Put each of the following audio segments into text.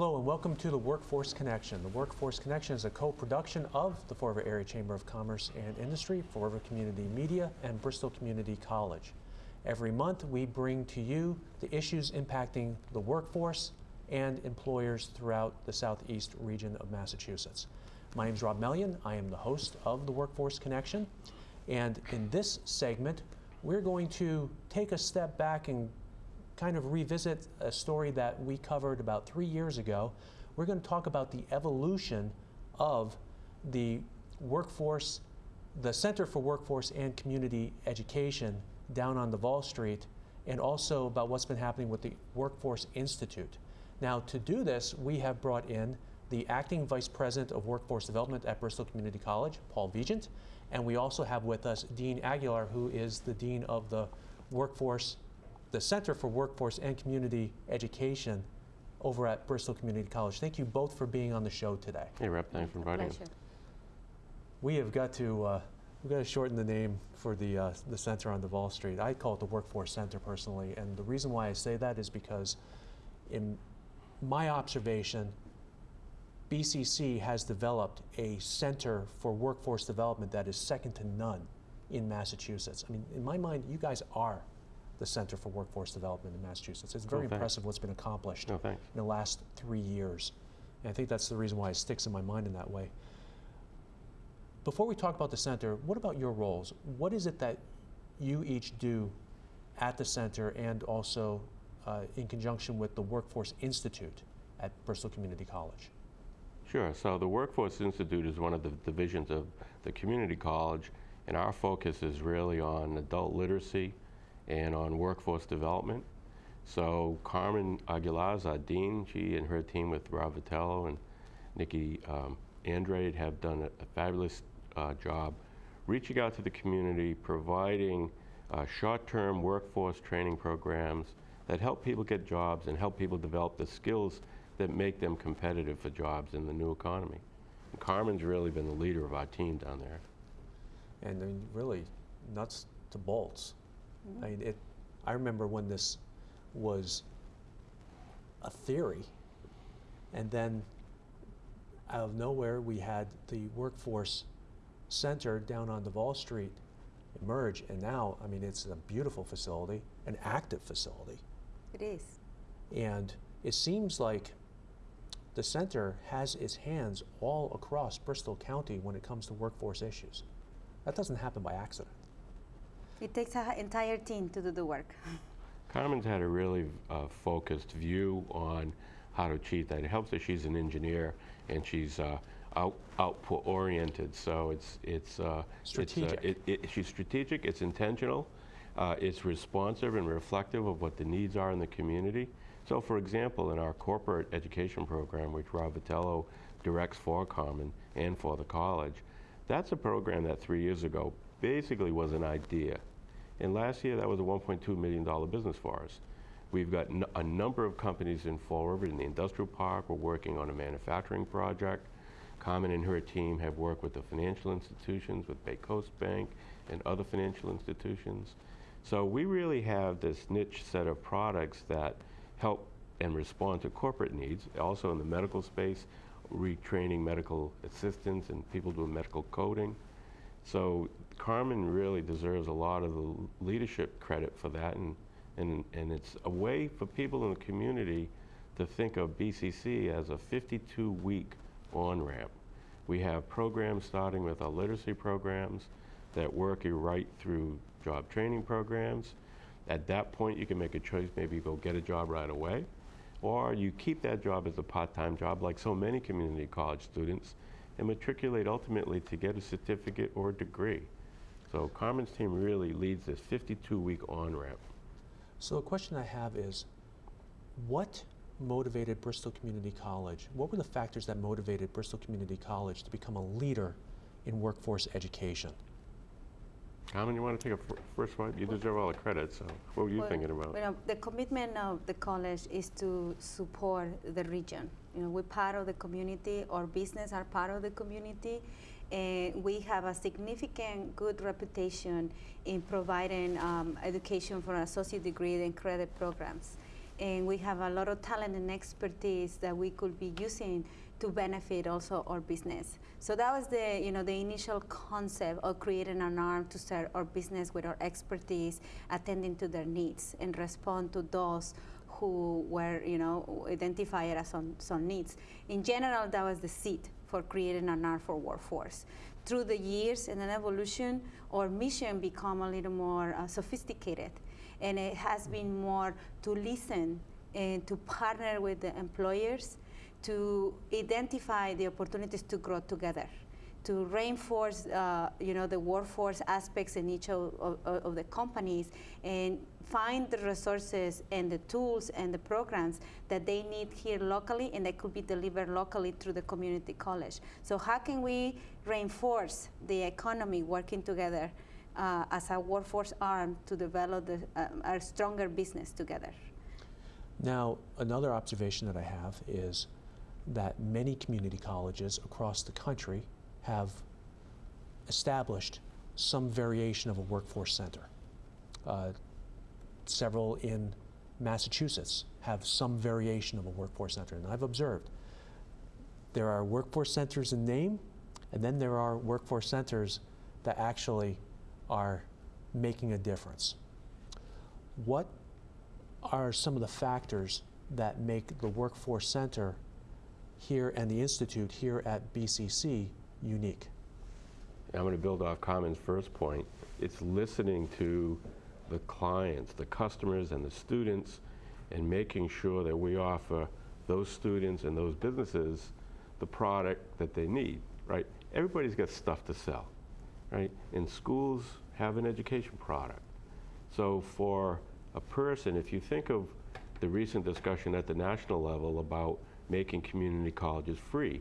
Hello and welcome to the Workforce Connection. The Workforce Connection is a co-production of the Fall River Area Chamber of Commerce and Industry, Fall River Community Media, and Bristol Community College. Every month we bring to you the issues impacting the workforce and employers throughout the southeast region of Massachusetts. My name is Rob Mellion. I am the host of the Workforce Connection. And in this segment, we're going to take a step back and kind of revisit a story that we covered about three years ago. We're going to talk about the evolution of the workforce, the Center for Workforce and Community Education down on Davol Street, and also about what's been happening with the Workforce Institute. Now, to do this, we have brought in the Acting Vice President of Workforce Development at Bristol Community College, Paul Vigeant, and we also have with us Dean Aguilar, who is the Dean of the Workforce the Center for Workforce and Community Education over at Bristol Community College. Thank you both for being on the show today. Hey, Rep, thanks for inviting us. We have got to uh, we've got to shorten the name for the uh, the center on Davol Street. I call it the Workforce Center personally, and the reason why I say that is because, in my observation, BCC has developed a center for workforce development that is second to none in Massachusetts. I mean, in my mind, you guys are the Center for Workforce Development in Massachusetts. It's very Oh, impressive what's been accomplished Oh, in the last three years. And I think that's the reason why it sticks in my mind in that way. Before we talk about the center, what about your roles? What is it that you each do at the center and also uh, in conjunction with the Workforce Institute at Bristol Community College? Sure. So the Workforce Institute is one of the divisions of the community college, and our focus is really on adult literacy and on workforce development. So Carmen Aguilar our dean. She and her team with Rob Vitello and Nikki um, Andrade have done a, a fabulous uh, job reaching out to the community, providing uh, short-term workforce training programs that help people get jobs and help people develop the skills that make them competitive for jobs in the new economy. And Carmen's really been the leader of our team down there. And I mean, really, nuts to bolts. I mean, it. I remember when this was a theory, and then out of nowhere we had the workforce center down on Davol Street emerge, and now I mean it's a beautiful facility, an active facility, It is. and it seems like the center has its hands all across Bristol County when it comes to workforce issues. That doesn't happen by accident. It takes an entire team to do the work. Carmen's had a really uh, focused view on how to achieve that. It helps that she's an engineer and she's uh, out, output oriented. So it's it's uh, Strategic. It's, uh, it, it, she's strategic. It's intentional. Uh, it's responsive and reflective of what the needs are in the community. So, for example, in our corporate education program, which Rob Vitello directs for Carmen and for the college, that's a program that three years ago basically was an idea. And last year, that was a $1.2 million business for us. We've got a number of companies in Fall River in the industrial park. We're working on a manufacturing project. Carmen and her team have worked with the financial institutions, with BayCoast Bank and other financial institutions. So we really have this niche set of products that help and respond to corporate needs. Also in the medical space, retraining medical assistants and people doing medical coding. So Carmen really deserves a lot of the leadership credit for that, and, and, and it's a way for people in the community to think of BCC as a 52-week on-ramp. We have programs starting with our literacy programs that work you right through job training programs. At that point, you can make a choice, maybe go get a job right away, or you keep that job as a part-time job like so many community college students and matriculate ultimately to get a certificate or a degree. So Carmen's team really leads this 52-week on-ramp. So a question I have is, what motivated Bristol Community College? What were the factors that motivated Bristol Community College to become a leader in workforce education? Carmen, you want to take a first one? You deserve all the credit, so what were you Well, thinking about? Well, the commitment of the college is to support the region. You know, we're part of the community, our business are part of the community, and we have a significant good reputation in providing um, education for associate degree and credit programs. and we have a lot of talent and expertise that we could be using to benefit also our business. So that was the you know the initial concept of creating an arm to serve our business with our expertise, attending to their needs and respond to those who were you know identified as some, some needs. In general, that was the seed for creating an arm for workforce. Through the years and an evolution, our mission become a little more uh, sophisticated, and it has been more to listen and to partner with the employers to identify the opportunities to grow together, to reinforce, uh, you know, the workforce aspects in each of, of, of, the companies, and find the resources and the tools and the programs that they need here locally, and that could be delivered locally through the community college. So how can we reinforce the economy working together uh, as a workforce arm to develop the, uh, a stronger business together? Now, another observation that I have is that many community colleges across the country have established some variation of a workforce center. Uh, several in Massachusetts have some variation of a workforce center, and I've observed there are workforce centers in name, and then there are workforce centers that actually are making a difference. What are some of the factors that make the workforce center here and the Institute here at BCC unique? I'm going to build off Carmen's first point. It's listening to the clients, the customers, and the students, and making sure that we offer those students and those businesses the product that they need, right? Everybody's got stuff to sell, right? And schools have an education product. So for a person, if you think of the recent discussion at the national level about making community colleges free.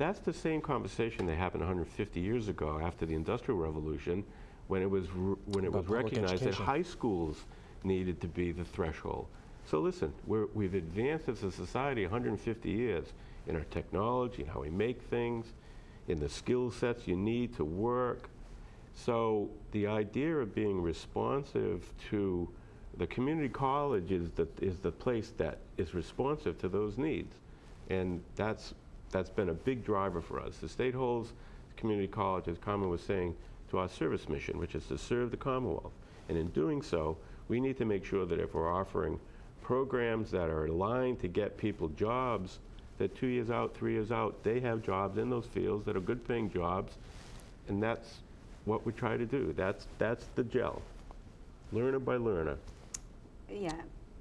That's the same conversation that happened 150 years ago after the Industrial Revolution when it was, when it was recognized that high schools needed to be the threshold. So listen, we're, we've advanced as a society 150 years in our technology, in how we make things, in the skill sets you need to work. So the idea of being responsive to the community college is the, is the place that is responsive to those needs. And that's, that's been a big driver for us. The state holds community college, as Carmen was saying, to our service mission, which is to serve the Commonwealth. And in doing so, we need to make sure that if we're offering programs that are aligned to get people jobs, that two years out, three years out, they have jobs in those fields that are good paying jobs. And that's what we try to do. That's, that's the gel, learner by learner. Yeah,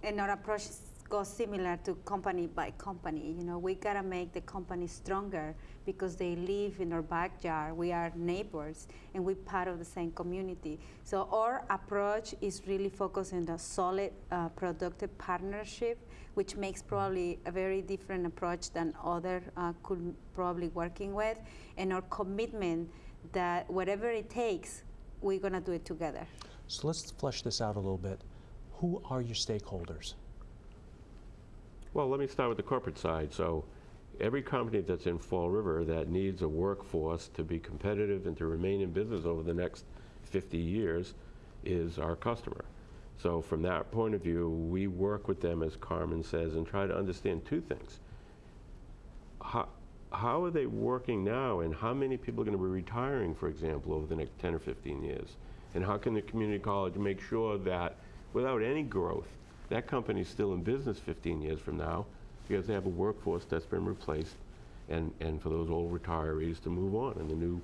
and our approach goes similar to company by company. You know, we gotta make the company stronger because they live in our backyard. We are neighbors, and we're part of the same community. So our approach is really focused on the solid, uh, productive partnership, which makes probably a very different approach than other uh, could probably working with, and our commitment that whatever it takes, we're gonna do it together. So let's flesh this out a little bit. Who are your stakeholders? Well, let me start with the corporate side. So every company that's in Fall River that needs a workforce to be competitive and to remain in business over the next 50 years is our customer. So from that point of view, we work with them, as Carmen says, and try to understand two things. How, how are they working now, and how many people are going to be retiring, for example, over the next 10 or 15 years? And how can the community college make sure that without any growth, that company's still in business 15 years from now because they have a workforce that's been replaced and, and for those old retirees to move on and the new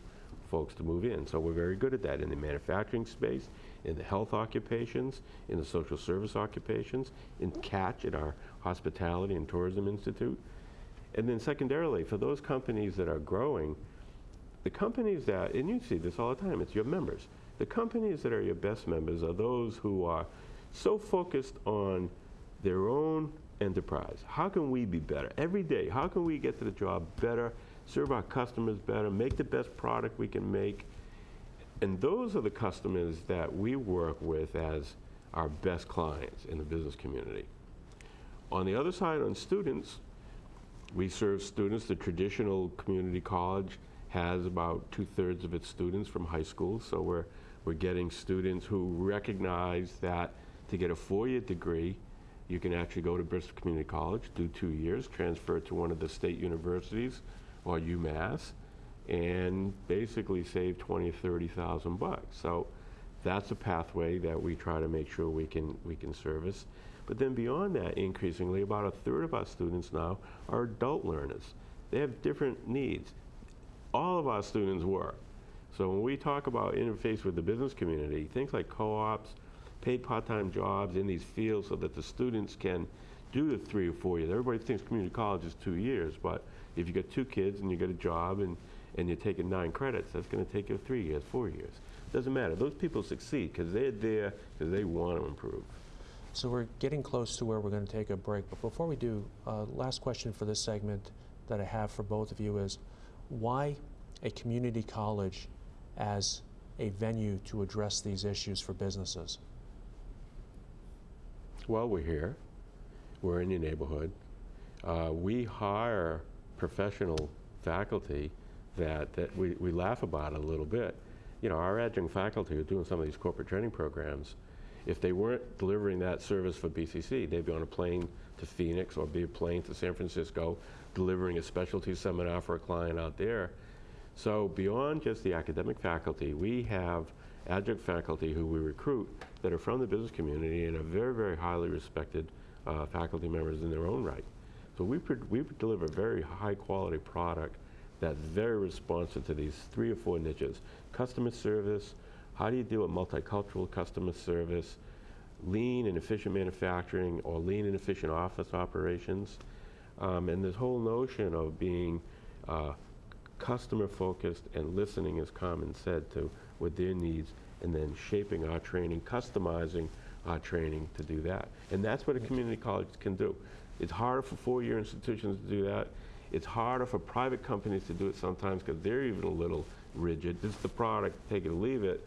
folks to move in. So we're very good at that in the manufacturing space, in the health occupations, in the social service occupations, in CATCH at our Hospitality and Tourism Institute. And then secondarily, for those companies that are growing, the companies that, and you see this all the time, it's your members. The companies that are your best members are those who are so focused on their own enterprise. How can we be better? Every day, how can we get to the job better, serve our customers better, make the best product we can make? And those are the customers that we work with as our best clients in the business community. On the other side, on students, we serve students. The traditional community college has about two-thirds of its students from high school, so we're, we're getting students who recognize that to get a four-year degree, You can actually go to Bristol Community College, do two years, transfer to one of the state universities or UMass, and basically save 20 or 30,000 bucks. So that's a pathway that we try to make sure we can, we can service. But then beyond that, increasingly, about a third of our students now are adult learners. They have different needs. All of our students work. So when we talk about interface with the business community, things like co-ops, paid part-time jobs in these fields so that the students can do the three or four years. Everybody thinks community college is two years, but if you got two kids and you get a job and, and you're taking nine credits, that's going to take you three years, four years. Doesn't matter. Those people succeed because they're there because they want to improve. So we're getting close to where we're going to take a break. But before we do, uh, last question for this segment that I have for both of you is why a community college as a venue to address these issues for businesses? Well, we're here. We're in your neighborhood. Uh, we hire professional faculty that, that we, we laugh about a little bit. You know, our adjunct faculty are doing some of these corporate training programs. If they weren't delivering that service for BCC, they'd be on a plane to Phoenix or be a plane to San Francisco delivering a specialty seminar for a client out there. So beyond just the academic faculty, we have adjunct faculty who we recruit that are from the business community and are very, very highly respected uh, faculty members in their own right. So we, we deliver very high quality product that's very responsive to these three or four niches. Customer service, how do you do a multicultural customer service, lean and efficient manufacturing or lean and efficient office operations, um, and this whole notion of being uh, customer focused and listening, as Carmen said, to what their needs, and then shaping our training, customizing our training to do that. And that's what a community college can do. It's harder for four-year institutions to do that. It's harder for private companies to do it sometimes because they're even a little rigid. This is the product, take it or leave it.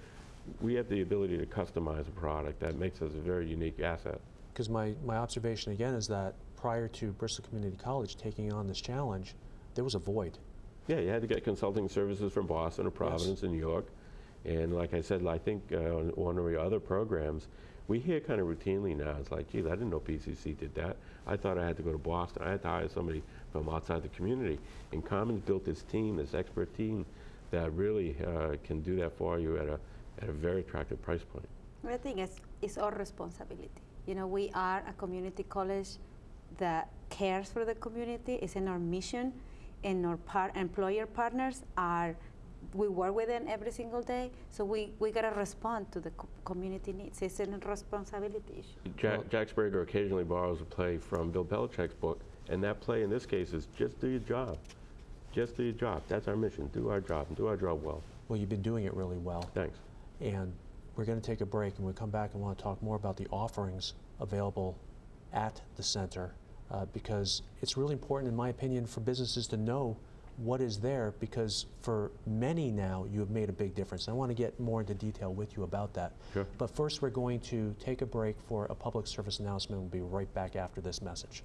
We have the ability to customize a product. That makes us a very unique asset. Because my, my observation again is that prior to Bristol Community College taking on this challenge, there was a void. Yeah, you had to get consulting services from Boston or Providence and New York. And like I said, I think uh, on one of your other programs, we hear kind of routinely now, it's like, geez, I didn't know BCC did that. I thought I had to go to Boston. I had to hire somebody from outside the community. And Carmen's built this team, this expert team, that really uh, can do that for you at a, at a very attractive price point. I think it's, it's our responsibility. You know, we are a community college that cares for the community. It's in our mission, and our par employer partners are we work with them every single day, so we, we got to respond to the co community needs. It's a responsibility issue. Jack, Jack Sbrega occasionally borrows a play from Bill Belichick's book, and that play in this case is just do your job. Just do your job. That's our mission. Do our job and do our job well. Well, you've been doing it really well. Thanks. And we're going to take a break, and we'll come back and want to talk more about the offerings available at the center uh, because it's really important, in my opinion, for businesses to know what is there because for many now you have made a big difference. I want to get more into detail with you about that. Sure. But first we're going to take a break for a public service announcement. We'll be right back after this message.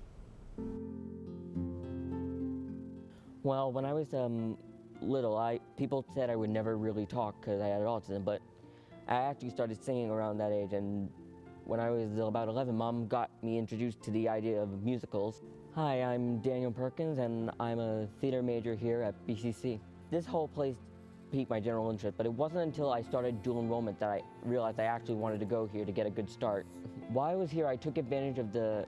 Well, when I was um, little, I people said I would never really talk because I had autism, but I actually started singing around that age, and when I was about 11, Mom got me introduced to the idea of musicals. Hi, I'm Daniel Perkins, and I'm a theater major here at BCC. This whole place piqued my general interest, but it wasn't until I started dual enrollment that I realized I actually wanted to go here to get a good start. While I was here, I took advantage of the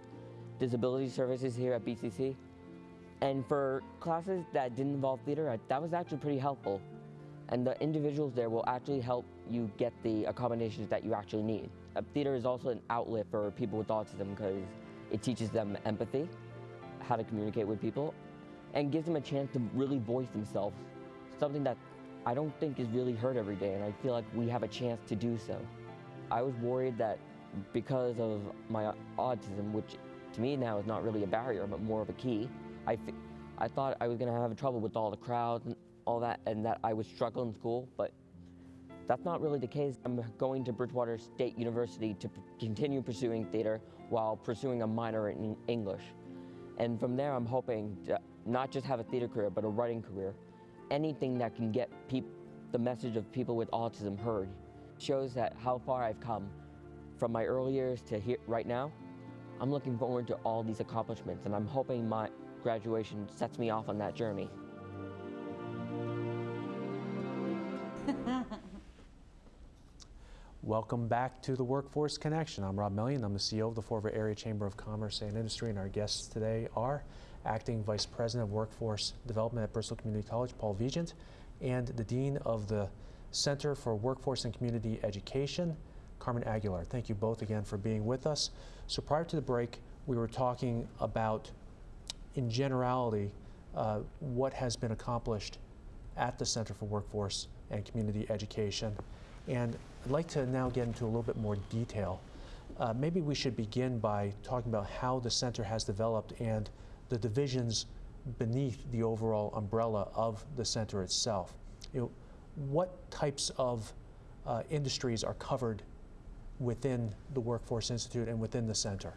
disability services here at BCC. And for classes that didn't involve theater, that was actually pretty helpful. And the individuals there will actually help you get the accommodations that you actually need. Uh, theater is also an outlet for people with autism because it teaches them empathy how to communicate with people and gives them a chance to really voice themselves, something that I don't think is really heard every day, and I feel like we have a chance to do so. I was worried that because of my autism, which to me now is not really a barrier, but more of a key, I, I thought I was going to have trouble with all the crowds and all that, and that I would struggle in school, but that's not really the case. I'm going to Bridgewater State University to continue pursuing theater while pursuing a minor in English. And from there, I'm hoping to not just have a theater career, but a writing career. Anything that can get the message of people with autism heard shows that how far I've come from my early years to here, right now. I'm looking forward to all these accomplishments, and I'm hoping my graduation sets me off on that journey. Welcome back to the Workforce Connection. I'm Rob Mellion. I'm the CEO of the Fall River Area Chamber of Commerce and Industry, and our guests today are Acting Vice President of Workforce Development at Bristol Community College, Paul Vigeant, and the Dean of the Center for Workforce and Community Education, Carmen Aguilar. Thank you both again for being with us. So prior to the break, we were talking about, in generality, uh, what has been accomplished at the Center for Workforce and Community Education. And I'd like to now get into a little bit more detail. Uh, maybe we should begin by talking about how the center has developed and the divisions beneath the overall umbrella of the center itself. You know, what types of uh, industries are covered within the Workforce Institute and within the center?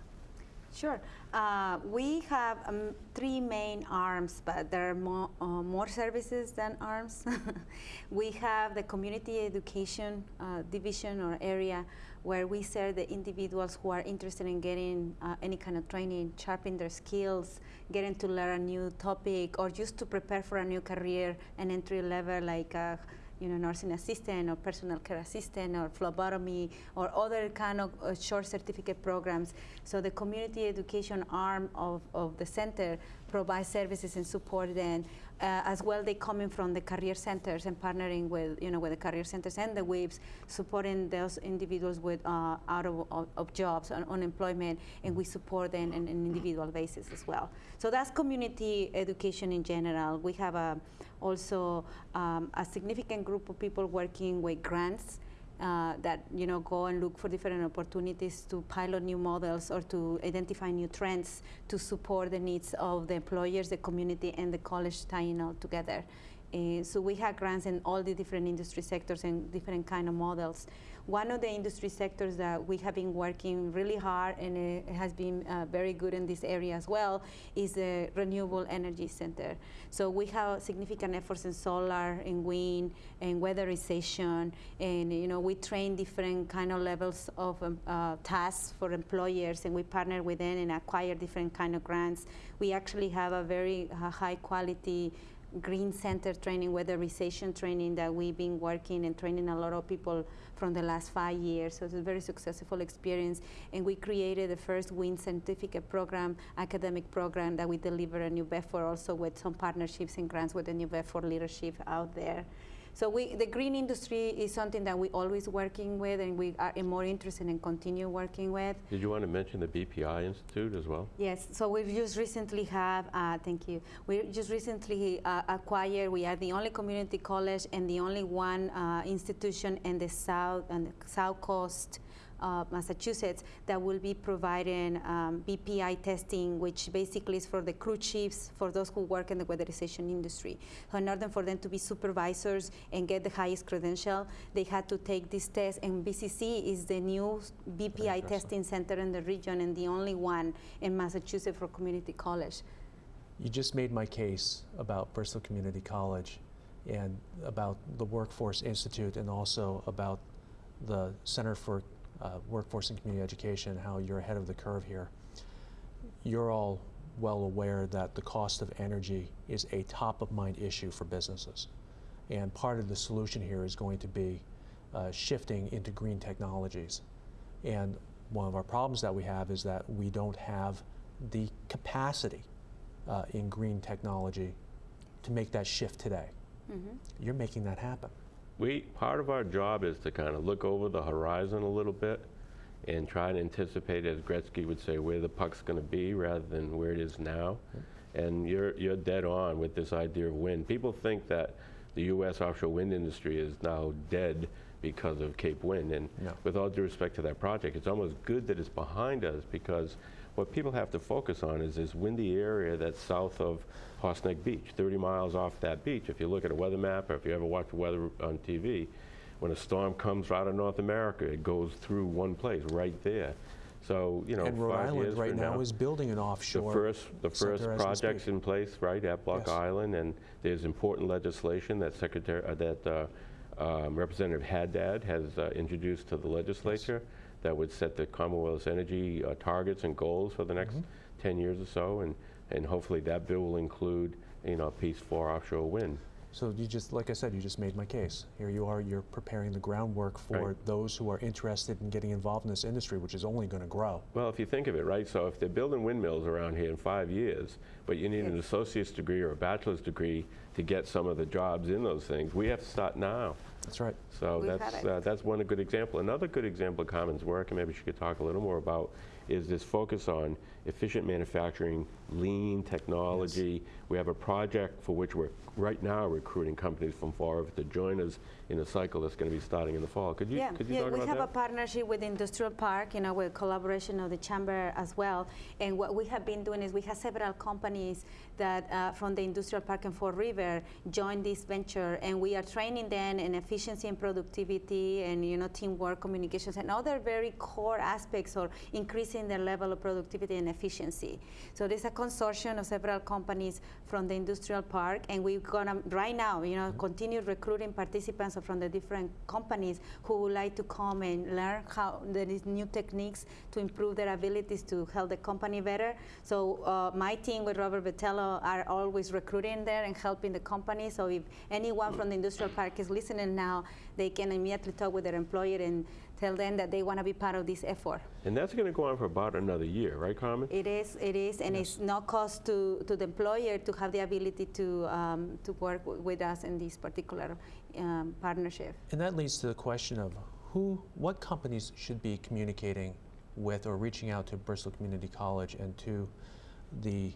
Sure. Uh, we have um, three main arms, but there are more, uh, more services than arms. we have the community education uh, division or area where we serve the individuals who are interested in getting uh, any kind of training, sharpen their skills, getting to learn a new topic, or just to prepare for a new career, an entry level like uh, you know, nursing assistant or personal care assistant or phlebotomy or other kind of uh, short certificate programs. So the community education arm of, of the center provides services and support them. Uh, as well, they coming from the career centers and partnering with, you know, with the career centers and the WIBs, supporting those individuals with uh, out of, of, of jobs and unemployment, and we support them on an individual basis as well. So that's community education in general. We have a also um, a significant group of people working with grants uh, that you know go and look for different opportunities to pilot new models or to identify new trends to support the needs of the employers, the community, and the college tying all together. Uh, so we have grants in all the different industry sectors and different kind of models. One of the industry sectors that we have been working really hard and it has been uh, very good in this area as well is the Renewable Energy Center. So we have significant efforts in solar, in wind, and weatherization, and you know we train different kind of levels of um, uh, tasks for employers, and we partner with them and acquire different kind of grants. We actually have a very uh, high quality green center training, weatherization training that we've been working and training a lot of people from the last five years. So it's a very successful experience. And we created the first wind certificate program, academic program that we deliver in New Bedford also with some partnerships and grants with the New Bedford leadership out there. So we, the green industry is something that we're always working with and we are more interested in continue working with. Did you want to mention the BPI Institute as well? Yes, so we've just recently have, uh, thank you, we just recently uh, acquired, we are the only community college and the only one uh, institution in the south, and the south coast uh, Massachusetts that will be providing um, BPI testing, which basically is for the crew chiefs, for those who work in the weatherization industry. So in order for them to be supervisors and get the highest credential, they had to take this test, and BCC is the new BPI testing center in the region and the only one in Massachusetts for community college. You just made my case about Bristol Community College and about the Workforce Institute and also about the Center for uh, Workforce and Community Education, how you're ahead of the curve here. You're all well aware that the cost of energy is a top of mind issue for businesses. And part of the solution here is going to be uh, shifting into green technologies. And one of our problems that we have is that we don't have the capacity uh, in green technology to make that shift today. Mm-hmm. You're making that happen. We, part of our job is to kind of look over the horizon a little bit and try and anticipate, as Gretzky would say, where the puck's going to be rather than where it is now. And you're, you're dead on with this idea of wind. People think that the U.S. offshore wind industry is now dead because of Cape Wind. And No. with all due respect to that project, it's almost good that it's behind us because what people have to focus on is this windy area that's south of Horseneck Beach, 30 miles off that beach. If you look at a weather map or if you ever watch the weather on TV, when a storm comes out of North America, it goes through one place right there. So, you know, and Rhode Island right from now is building an offshore. The first, the first project's in place, right, at Block Yes. Island, and there's important legislation that Secretary, uh, that uh, um, Representative Haddad has uh, introduced to the legislature that would set the Commonwealth's energy uh, targets and goals for the next 10 years or so, and, and hopefully that bill will include, you know, a piece for offshore wind. So you just, like I said, you just made my case. Here you are, you're preparing the groundwork for Right. those who are interested in getting involved in this industry, which is only going to grow. Well, if you think of it, right, so if they're building windmills around here in five years, but you need an associate's degree or a bachelor's degree to get some of the jobs in those things, we have to start now. That's right. So We've that's, uh, that's one good example. Another good example of Carmen's work, and maybe she could talk a little more about, is this focus on efficient manufacturing, lean technology. We have a project for which we're right now recruiting companies from Fall River to join us in a cycle that's going to be starting in the fall. Could you, Yeah, could you yeah, talk we have a partnership with Industrial Park, you know, with collaboration of the chamber as well. And what we have been doing is we have several companies that uh, from the Industrial Park and Fall River joined this venture, and we are training them in efficiency and productivity, and you know, teamwork, communications, and other very core aspects of increasing their level of productivity and efficiency. So there's a consortium of several companies from the Industrial Park, and we're gonna right now, you know, continue recruiting participants from the different companies who would like to come and learn how there is new techniques to improve their abilities to help the company better. So uh, my team with Robert Vitello are always recruiting there and helping the company. So if anyone from the industrial park is listening now, they can immediately talk with their employer and tell them that they want to be part of this effort. And that's going to go on for about another year, right, Carmen? It is, it is, and it's no cost to, to the employer to have the ability to, um, to work w- with us in this particular um, partnership. And that leads to the question of who, what companies should be communicating with or reaching out to Bristol Community College and to the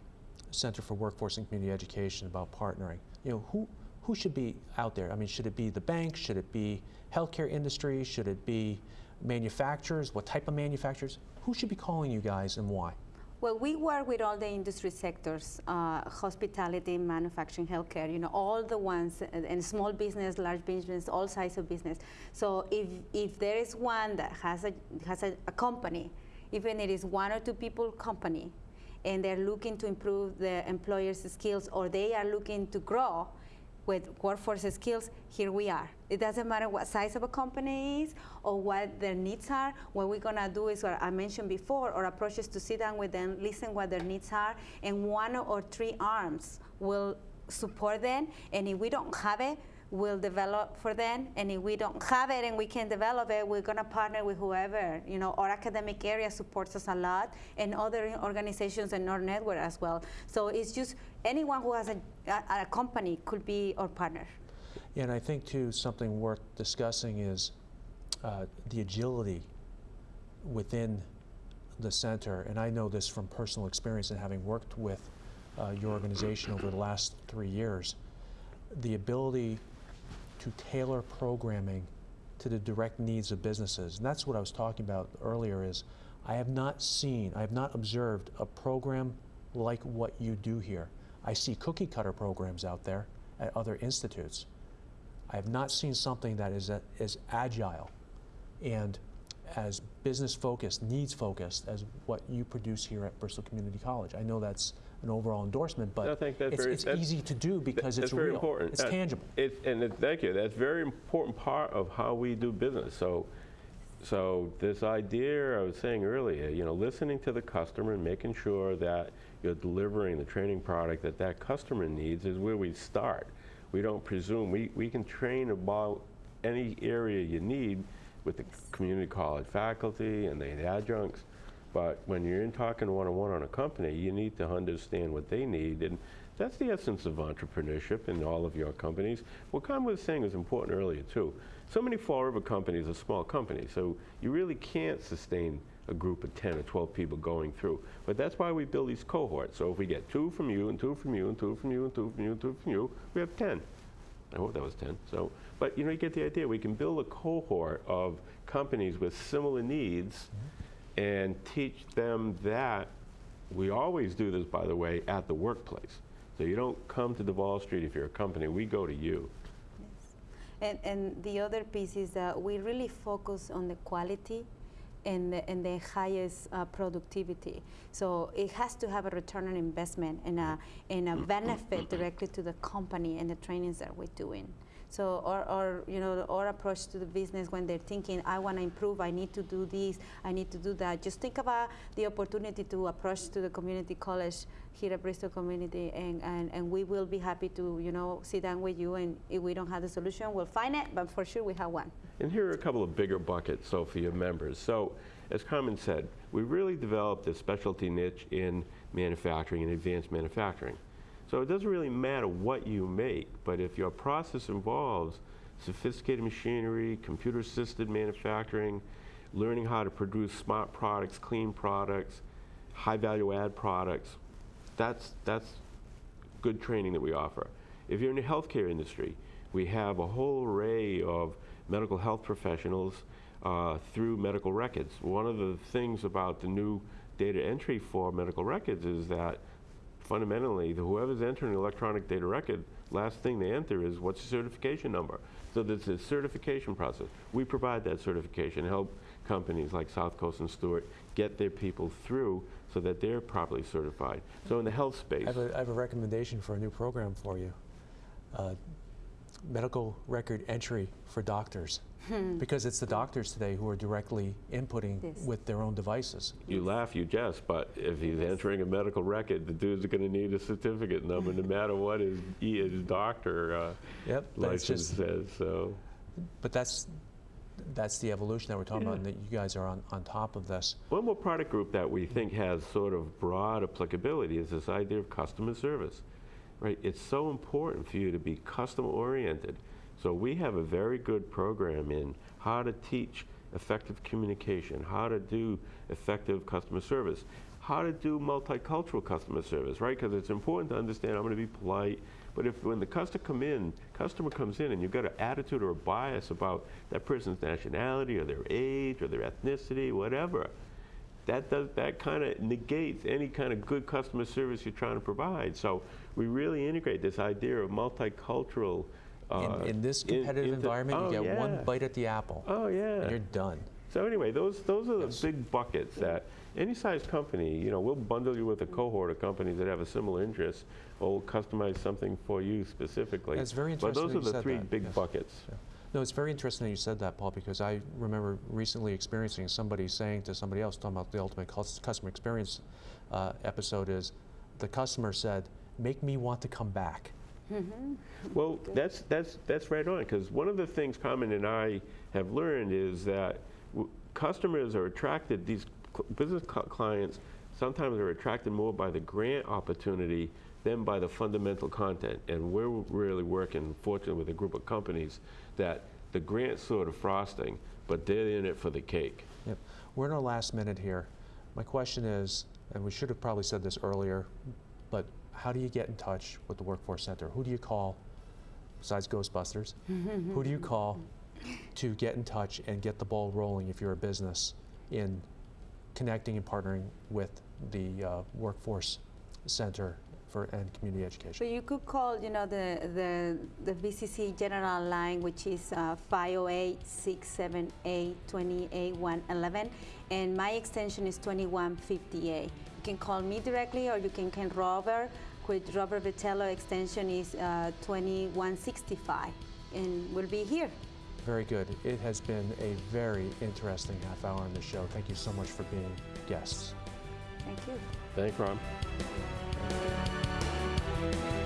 Center for Workforce and Community Education about partnering. You know, who, who should be out there? I mean, should it be the bank? Should it be healthcare industry? Should it be manufacturers? What type of manufacturers? Who should be calling you guys and why? Well, we work with all the industry sectors, uh, hospitality, manufacturing, healthcare, you know, all the ones, uh, and small business, large business, all sides of business. So if, if there is one that has a, has a, a company, even it is one or two people company, and they're looking to improve the employer's skills or they are looking to grow with workforce skills, here we are. It doesn't matter what size of a company is or what their needs are. What we're gonna do is what I mentioned before, our approach is to sit down with them, listen what their needs are, and one or three arms will support them. And if we don't have it, we'll develop for them. And if we don't have it and we can develop it, we're gonna partner with whoever. You know, our academic area supports us a lot, and other organizations in our network as well. So it's just anyone who has a, a, a company could be our partner. And I think too something worth discussing is uh, the agility within the center, and I know this from personal experience and having worked with uh, your organization over the last three years, the ability to tailor programming to the direct needs of businesses. And that's what I was talking about earlier is I have not seen, I have not observed a program like what you do here. I see cookie cutter programs out there at other institutes. I have not seen something that is uh, as agile and as business focused, needs focused as what you produce here at Bristol Community College. I know that's an overall endorsement, but I think that's it's, very- it's that's- easy to do because it's very real. important. It's Uh, tangible. It, and it, thank you. That's a very important part of how we do business. So, so this idea I was saying earlier, you know, listening to the customer and making sure that you're delivering the training product that that customer needs is where we start. We don't presume. We, we can train about any area you need with the community college faculty and the adjuncts. But when you're in talking one-on-one on a company, you need to understand what they need. And that's the essence of entrepreneurship in all of your companies. What Con was saying was important earlier, too. So many Fall River companies are small companies, so you really can't sustain a group of 10 or 12 people going through. But that's why we build these cohorts. So if we get two from you, and two from you, and two from you, and two from you, and two from you, we have 10. I hope that was 10. So, but you know, you get the idea. We can build a cohort of companies with similar needs mm-hmm. And teach them that. We always do this, by the way, at the workplace. So you don't come to Davol Street if you're a company. We go to you. Yes. And, and the other piece is that we really focus on the quality and the, and the highest uh, productivity. So it has to have a return on investment and a, and a benefit directly to the company and the trainings that we're doing. So, or, or you know, our approach to the business when they're thinking, I want to improve, I need to do this, I need to do that. Just think about the opportunity to approach to the community college here at Bristol Community, and, and, and we will be happy to, you know, sit down with you. And if we don't have the solution, we'll find it, but for sure we have one. And here are a couple of bigger buckets, so for your members. So, as Carmen said, we really developed a specialty niche in manufacturing and advanced manufacturing. So it doesn't really matter what you make, but if your process involves sophisticated machinery, computer-assisted manufacturing, learning how to produce smart products, clean products, high-value add products, that's, that's good training that we offer. If you're in the healthcare industry, we have a whole array of medical health professionals uh, through medical records. One of the things about the new data entry for medical records is that fundamentally, the- whoever's entering an electronic data record, last thing they enter is what's your certification number. So there's a certification process. We provide that certification, help companies like South Coast and Steward get their people through so that they're properly certified. So in the health space, I have, a, I have a recommendation for a new program for you. Uh, medical record entry for doctors. Because it's the doctors today who are directly inputting Yes. with their own devices. you laugh, you jest, but if he's entering a medical record, the dude's going to need a certificate number no matter what his, his doctor uh, Yep, license just, says. So but that's, that's the evolution that we're talking about, and that you guys are on, on top of this. One more product group that we think has sort of broad applicability is this idea of customer service, right? It's so important for you to be customer oriented. So we have a very good program in how to teach effective communication, how to do effective customer service, how to do multicultural customer service, right? Because it's important to understand I'm going to be polite, but if when the customer come in, customer comes in and you've got an attitude or a bias about that person's nationality or their age or their ethnicity, whatever, that does that kind of negates any kind of good customer service you're trying to provide. So we really integrate this idea of multicultural. Uh, In, in this in- competitive into- environment, oh, you get one bite at the apple, Oh yeah. and you're done. So anyway, those those are the Yes. big buckets that any size company, you know, we'll bundle you with a cohort of companies that have a similar interest, or we'll customize something for you specifically. That's very But interesting those that are the three that, big yes. buckets. Yeah. No, it's very interesting that you said that, Paul, because I remember recently experiencing somebody saying to somebody else, talking about the ultimate customer experience uh, episode, is the customer said, "Make me want to come back." Well, that's, that's, that's right on, because one of the things Carmen and I have learned is that w- customers are attracted, these cl- business cl- clients sometimes are attracted more by the grant opportunity than by the fundamental content. And we're really working, fortunately, with a group of companies that the grant's sort of frosting, but they're in it for the cake. Yep. We're in our last minute here. My question is, and we should have probably said this earlier, but how do you get in touch with the Workforce Center? Who do you call, besides Ghostbusters? who do you call to get in touch and get the ball rolling if you're a business in connecting and partnering with the uh, Workforce Center for and community So education? you could call, you know, the, the, the BCC general line, which is uh, 508-678-2811, and my extension is 2158. You can call me directly, or you can call Robert, with Robert Vitello extension is uh, 2165, and we'll be here. Very good. It has been a very interesting half hour on the show. Thank you so much for being guests. Thank you. Thanks, Ron. We'll be right back.